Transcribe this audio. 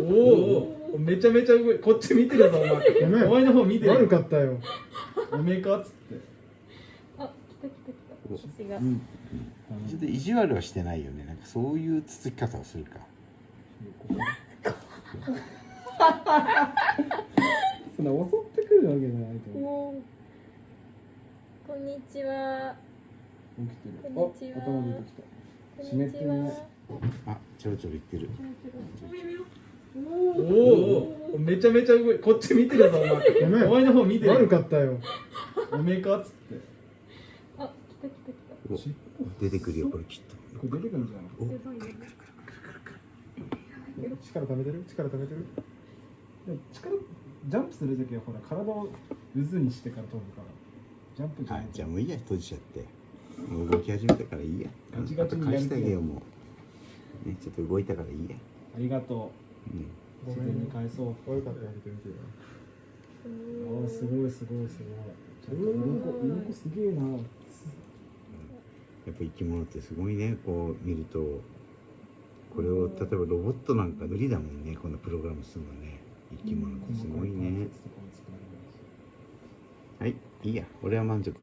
おおめちゃめちゃ動い。こっち見てるぞお前ごめん。お前の方見て。る悪かったよ。おめえかっつって。あ来た来た来た。私が。うん。ちょっと意地悪はしてないよね。なんかそういうつつき方をするか。そんな襲ってくるわけじゃないと思う。こんにちは。起きてる。こんにちは。あ頭出てきた。こ湿ってるねあちょろちょろ言ってるおおめちゃめちゃ動い。こっち見てるぞお前ごめん。お前の方見て。る悪かったよ。おめえかっつって。あ来た来た来お出てくるよこれきっと。これ出てくるんじゃない？お。たすごいね力溜めてる？力溜めてる？力ジャンプするときはほら体を渦にしてから飛ぶから。ジャンプじゃあない。じゃあもういいや。閉じちゃって。もう動き始めたからいいや。ガチガチにや返してあげようもう。ねちょっと動いたからいいや。ありがとうんう自然に返そう。悪かったあーすごいすごいすごい。ちゃんと鱗鱗すげえな。やっぱ生き物ってすごいね。こう見ると。これを例えばロボットなんか無理だもんね。こんなプログラムするのね。生き物ってすごいね。はいいいや。俺は満足